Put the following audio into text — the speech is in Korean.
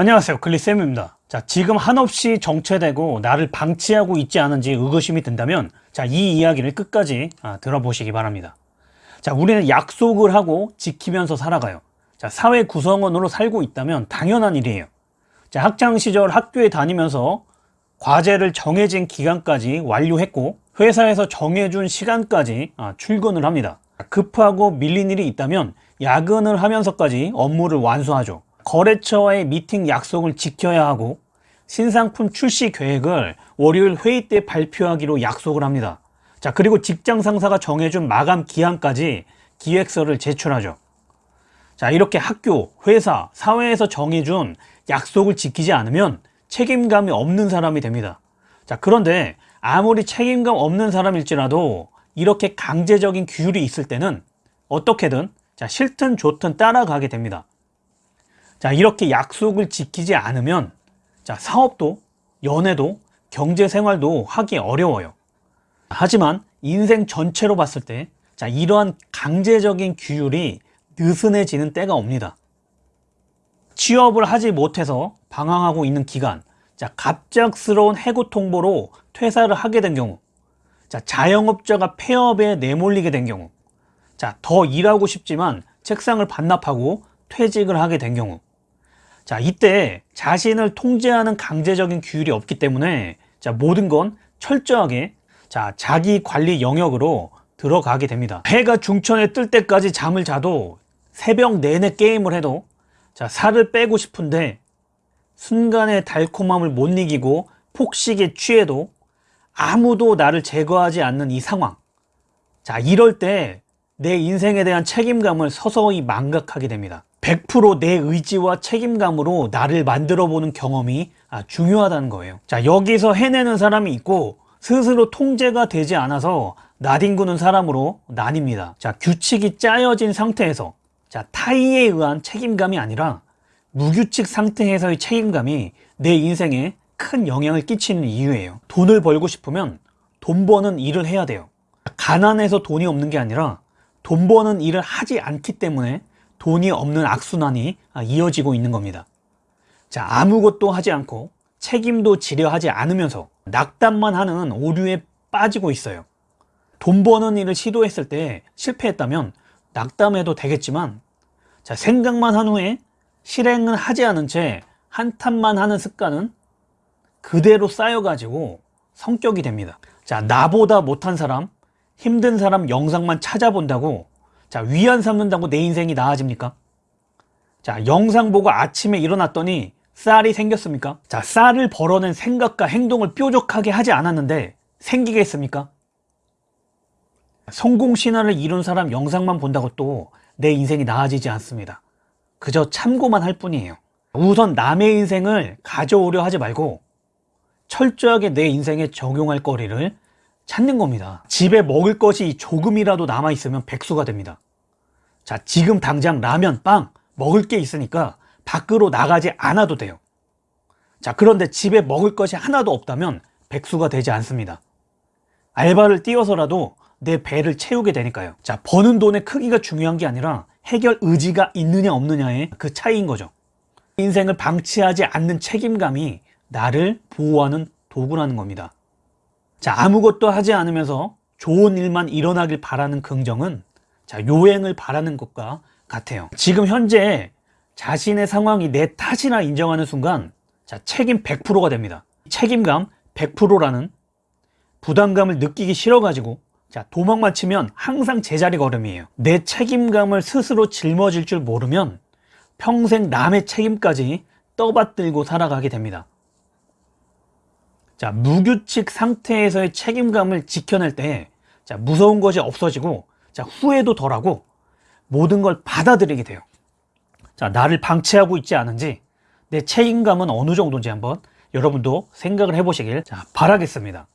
안녕하세요. 글리쌤입니다. 자 지금 한없이 정체되고 나를 방치하고 있지 않은지 의구심이 든다면 자이 이야기를 끝까지 아, 들어보시기 바랍니다. 자 우리는 약속을 하고 지키면서 살아가요. 자 사회 구성원으로 살고 있다면 당연한 일이에요. 자 학창시절 학교에 다니면서 과제를 정해진 기간까지 완료했고 회사에서 정해준 시간까지 아, 출근을 합니다. 급하고 밀린 일이 있다면 야근을 하면서까지 업무를 완수하죠 거래처와의 미팅 약속을 지켜야 하고 신상품 출시 계획을 월요일 회의 때 발표하기로 약속을 합니다. 자 그리고 직장 상사가 정해준 마감 기한까지 기획서를 제출하죠. 자 이렇게 학교, 회사, 사회에서 정해준 약속을 지키지 않으면 책임감이 없는 사람이 됩니다. 자 그런데 아무리 책임감 없는 사람일지라도 이렇게 강제적인 규율이 있을 때는 어떻게든 자 싫든 좋든 따라가게 됩니다 자 이렇게 약속을 지키지 않으면 자 사업도 연애도 경제생활도 하기 어려워요. 하지만 인생 전체로 봤을 때 자 이러한 강제적인 규율이 느슨해지는 때가 옵니다. 취업을 하지 못해서 방황하고 있는 기간 자 갑작스러운 해고 통보로 퇴사를 하게 된 경우 자 자영업자가 폐업에 내몰리게 된 경우 자 더 일하고 싶지만 책상을 반납하고 퇴직을 하게 된 경우 자 이때 자신을 통제하는 강제적인 규율이 없기 때문에 자 모든 건 철저하게 자 자기 관리 영역으로 들어가게 됩니다. 해가 중천에 뜰 때까지 잠을 자도 새벽 내내 게임을 해도 자 살을 빼고 싶은데 순간의 달콤함을 못 이기고 폭식에 취해도 아무도 나를 제거하지 않는 이 상황. 자 이럴 때 내 인생에 대한 책임감을 서서히 망각하게 됩니다 100%내 의지와 책임감으로 나를 만들어 보는 경험이 아, 중요하다는 거예요. 자 여기서 해내는 사람이 있고 스스로 통제가 되지 않아서 나뒹구는 사람으로 나뉩니다. 자 규칙이 짜여진 상태에서 자 타의에 의한 책임감이 아니라 무규칙 상태에서의 책임감이 내 인생에 큰 영향을 끼치는 이유예요. 돈을 벌고 싶으면 돈 버는 일을 해야 돼요. 가난해서 돈이 없는 게 아니라 돈 버는 일을 하지 않기 때문에 돈이 없는 악순환이 이어지고 있는 겁니다. 자 아무것도 하지 않고 책임도 지려 하지 않으면서 낙담만 하는 오류에 빠지고 있어요. 돈 버는 일을 시도했을 때 실패했다면 낙담해도 되겠지만 자 생각만 한 후에 실행은 하지 않은 채 한탄만 하는 습관은 그대로 쌓여가지고 성격이 됩니다. 자 나보다 못한 사람 힘든 사람 영상만 찾아본다고 자 위안 삼는다고 내 인생이 나아집니까? 자 영상 보고 아침에 일어났더니 쌀이 생겼습니까? 자 쌀을 벌어낸 생각과 행동을 뾰족하게 하지 않았는데 생기겠습니까? 성공 신화를 이룬 사람 영상만 본다고 또 내 인생이 나아지지 않습니다 그저 참고만 할 뿐이에요 우선 남의 인생을 가져오려 하지 말고 철저하게 내 인생에 적용할 거리를 찾는 겁니다. 집에 먹을 것이 조금이라도 남아있으면 백수가 됩니다. 자 지금 당장 라면, 빵 먹을 게 있으니까 밖으로 나가지 않아도 돼요. 자 그런데 집에 먹을 것이 하나도 없다면 백수가 되지 않습니다. 알바를 띄워서라도 내 배를 채우게 되니까요. 자 버는 돈의 크기가 중요한 게 아니라 해결 의지가 있느냐 없느냐의 그 차이인 거죠. 인생을 방치하지 않는 책임감이 나를 보호하는 도구라는 겁니다 자 아무것도 하지 않으면서 좋은 일만 일어나길 바라는 긍정은 자 요행을 바라는 것과 같아요. 지금 현재 자신의 상황이 내 탓이라 인정하는 순간 자 책임 100%가 됩니다. 책임감 100%라는 부담감을 느끼기 싫어 가지고 자 도망만 치면 항상 제자리 걸음이에요. 내 책임감을 스스로 짊어질 줄 모르면 평생 남의 책임까지 떠받들고 살아가게 됩니다 자 무규칙 상태에서의 책임감을 지켜낼 때 자, 무서운 것이 없어지고 자, 후회도 덜하고 모든 걸 받아들이게 돼요. 자 나를 방치하고 있지 않은지 내 책임감은 어느 정도인지 한번 여러분도 생각을 해보시길 자, 바라겠습니다